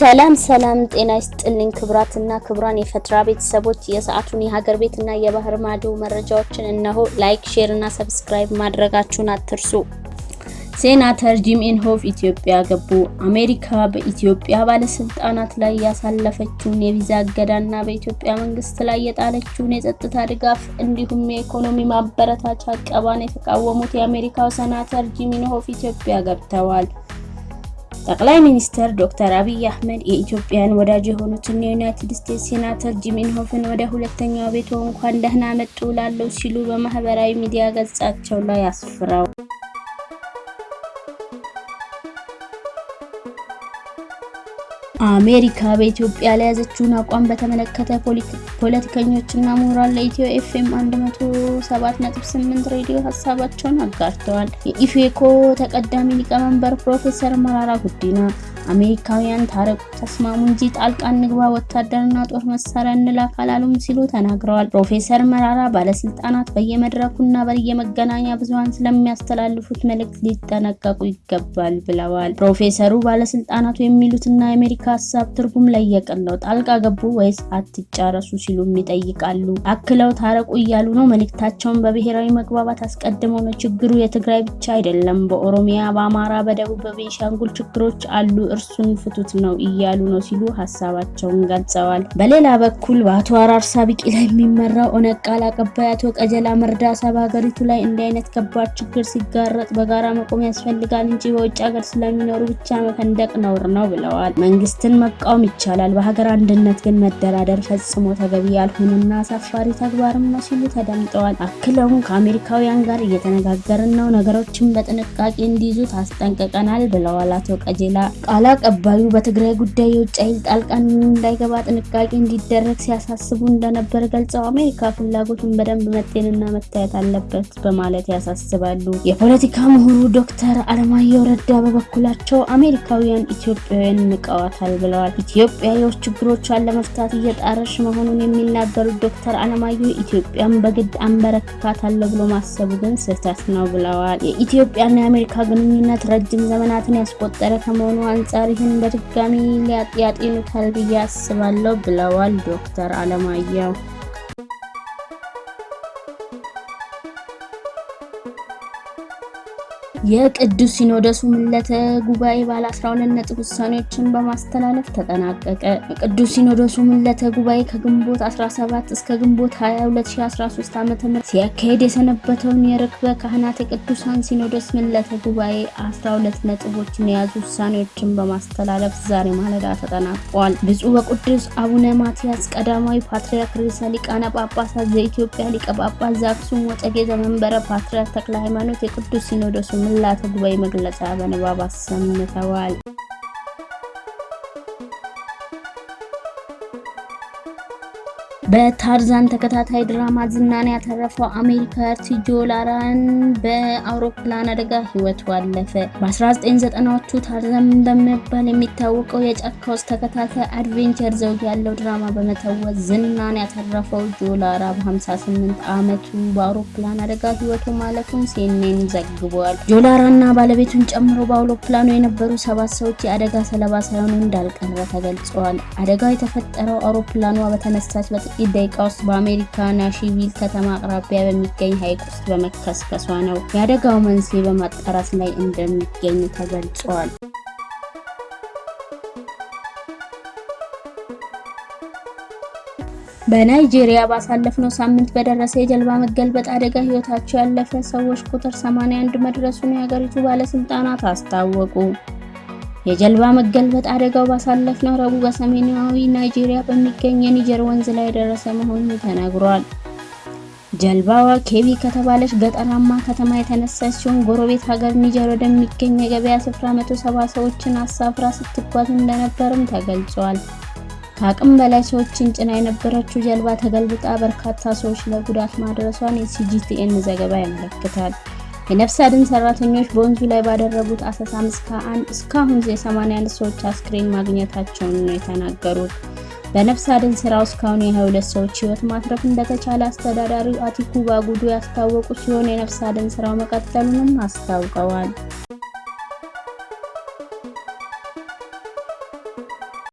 ሰላም ሰላም፣ ጤና ይስጥልኝ ክብራትና ክብራን የፈትራ ቤተሰቦች የሰዓቱን የሀገር ቤትና የባህር ማዶ መረጃዎችን እነሆ። like፣ share እና subscribe ማድረጋችሁን አትርሱ። ሴናተር ጂም ኢንሆፍ ኢትዮጵያ ገቡ። አሜሪካ በኢትዮጵያ ባለስልጣናት ላይ ያሳለፈችውን የቪዛ እገዳና በኢትዮጵያ መንግስት ላይ የጣለችውን የጸጥታ ድጋፍ እንዲሁም የኢኮኖሚ ማበረታቻ እቀባን የተቃወሙት የአሜሪካው ሴናተር ጂም ኢንሆፍ ኢትዮጵያ ገብተዋል። ጠቅላይ ሚኒስትር ዶክተር አብይ አህመድ የኢትዮጵያን ወዳጅ የሆኑትን የዩናይትድ ስቴትስ ሴናተር ጂም ኢንሆፍን ወደ ሁለተኛው ቤትዎ እንኳን ደህና መጡ ላለው ሲሉ በማህበራዊ ሚዲያ ገጻቸው ላይ አስፍረው አሜሪካ በኢትዮጵያ ላይ ያዘችውን አቋም በተመለከተ ፖለቲከኞችና ምሁራን ለኢትዮ ኤፍኤም 107.8 ሬዲዮ ሀሳባቸውን አጋርተዋል። የኢፌኮ ተቀዳሚ ሊቀመንበር ፕሮፌሰር መራራ ጉዲና አሜሪካውያን ታረቁ፣ ተስማሙ እንጂ ጣልቃ እንግባ፣ ወታደርና ጦር መሳሪያ እንላክ አላሉም ሲሉ ተናግረዋል። ፕሮፌሰር መራራ ባለስልጣናት በየመድረኩና በየመገናኛ ብዙኃን ስለሚያስተላልፉት መልእክት ሊጠነቀቁ ይገባል ብለዋል። ፕሮፌሰሩ ባለስልጣናቱ የሚሉትና የአሜሪካ ሀሳብ ትርጉም ለየቅል ነው፣ ጣልቃ ገቡ ወይስ አትጫረሱ ሲሉም ይጠይቃሉ። አክለው ታረቁ እያሉ ነው። መልእክታቸውን በብሔራዊ መግባባት አስቀድመው ነው። ችግሩ የትግራይ ብቻ አይደለም፣ በኦሮሚያ፣ በአማራ፣ በደቡብ፣ በቤንሻንጉል ችግሮች አሉ እርሱን ፍቱት ነው እያሉ ነው ሲሉ ሀሳባቸውን ገልጸዋል። በሌላ በኩል በአቶ አራርሳ ቢቂላ የሚመራው ኦነግ ቃል አቀባይ አቶ ቀጀላ መርዳሳ በሀገሪቱ ላይ እንዲህ አይነት ከባድ ችግር ሲጋረጥ በጋራ መቆም ያስፈልጋል እንጂ በውጭ ሀገር ስለሚኖሩ ብቻ መፈንደቅ ነውር ነው ብለዋል። መንግስትን መቃወም ይቻላል፣ በሀገር አንድነት ግን መደራደር ፈጽሞ ተገቢ ያልሆነና አሳፋሪ ተግባርም ነው ሲሉ ተደምጠዋል። አክለውም ከአሜሪካውያን ጋር እየተነጋገርን ነው፣ ነገሮችን በጥንቃቄ እንዲይዙ ታስጠንቅቀናል ብለዋል አቶ ቀጀላ ቃል አቀባዩ በትግራይ ጉዳይ የውጭ ኃይል ጣልቃ እንዳይገባ ጥንቃቄ እንዲደረግ ሲያሳስቡ እንደነበር ገልጸው አሜሪካ ፍላጎቱን በደንብ መጤንና መታየት አለበት በማለት ያሳስባሉ። የፖለቲካ ምሁሩ ዶክተር አለማየሁ ረዳ በበኩላቸው አሜሪካውያን ኢትዮጵያውያን ንቀዋታል ብለዋል። ኢትዮጵያ የውስጥ ችግሮቿን ለመፍታት እየጣረች መሆኑን የሚናገሩት ዶክተር አለማየሁ ኢትዮጵያን በግድ አንበረክካታለሁ ብሎ ማሰቡ ግን ስህተት ነው ብለዋል። የኢትዮጵያና የአሜሪካ ግንኙነት ረጅም ዘመናትን ያስቆጠረ ከመሆኑ አንጻር ይህን በድጋሚ ያጤኑታል ብዬ አስባለሁ ብለዋል ዶክተር አለማየሁ። የቅዱስ ሲኖዶሱ ምልዓተ ጉባኤ ባለ 12 ነጥብ ውሳኔዎችን በማስተላለፍ ተጠናቀቀ። የቅዱስ ሲኖዶሱ ምልዓተ ጉባኤ ከግንቦት 17 እስከ ግንቦት 20 2013 ዓ.ም ሲያካሄድ የሰነበተውን የርክበ ካህናት የቅዱሳን ሲኖዶስ ምልዓተ ጉባኤ 12 ነጥቦችን የያዙ ውሳኔዎችን በማስተላለፍ ዛሬ ማለዳ ተጠናቋል። ብፁዕ ወቅዱስ አቡነ ማትያስ ቀዳማዊ ፓትርያርክ ርዕሰ ሊቃነ ጳጳሳት ዘኢትዮጵያ ሊቀ ጳጳስ ዘአክሱም ወዕጨጌ ዘመንበረ ፓትርያርክ ተክለ ሃይማኖት የቅዱስ ሲኖዶሱ ምልዓተ ጉባኤ መግለጫ በንባብ አሰምተዋል። በታርዛን ተከታታይ ድራማ ዝናን ያተረፈው አሜሪካዊ ጆ ላራን በአውሮፕላን አደጋ ሕይወቱ አለፈ። በ1990ዎቹ ታርዛን በመባል የሚታወቀው የጫካ ውስጥ ተከታታይ adventure ዘውግ ያለው ድራማ በመተወን ዝናን ያተረፈው ጆ ላራ በ58 ዓመቱ በአውሮፕላን አደጋ ሕይወቱ ማለፉን ሲኤንኤን ዘግቧል። ጆ ባለቤቱን ጨምሮ በአውሮፕላኑ የነበሩ ሰባት ሰዎች የአደጋ ሰለባ ሳይሆኑ እንዳልቀረ ተገልጸዋል። አደጋው የተፈጠረው አውሮፕላኗ በተነሳች በጥቂት ደቂቃ ውስጥ በአሜሪካ ናሽቪል ከተማ አቅራቢያ በሚገኝ ሐይቅ ውስጥ በመከስከሷ ነው። የአደጋው መንስኤ በማጣራት ላይ እንደሚገኝ ተገልጿል። በናይጄሪያ ባሳለፍነው ሳምንት በደረሰ የጀልባ መገልበጥ አደጋ ህይወታቸው ያለፈ ሰዎች ቁጥር 81 መድረሱን የሀገሪቱ ባለስልጣናት አስታወቁ። የጀልባ መገልበጥ አደጋው ባሳለፍነው ረቡዕ በሰሜናዊ ናይጄሪያ በሚገኝ የኒጀር ወንዝ ላይ የደረሰ መሆኑ ተነግሯል። ጀልባዋ ኬቢ ከተባለች ገጠራማ ከተማ የተነሳች ሲሆን ጎረቤት ሀገር ኒጀር ወደሚገኝ የገበያ ስፍራ 170 ሰዎችን አሳፍራ ስትጓዝ እንደነበርም ተገልጿል። ከአቅም በላይ ሰዎችን ጭና የነበረችው ጀልባ ተገልብጣ በርካታ ሰዎች ለጉዳት ማድረሷን የሲጂቲኤን ዘገባ ያመለክታል። የነፍስ አድን ሰራተኞች በወንዙ ላይ ባደረጉት አሰሳም እስካሁን የ81 ሰዎች አስክሬን ማግኘታቸውን ነው የተናገሩት። በነፍስ አድን ስራው እስካሁን የ22 ሰዎች ህይወት ማትረፍ እንደተቻለ አስተዳዳሪው አቲኩ ባጉዱ ያስታወቁ ሲሆን የነፍስ አድን ስራው መቀጠሉንም አስታውቀዋል።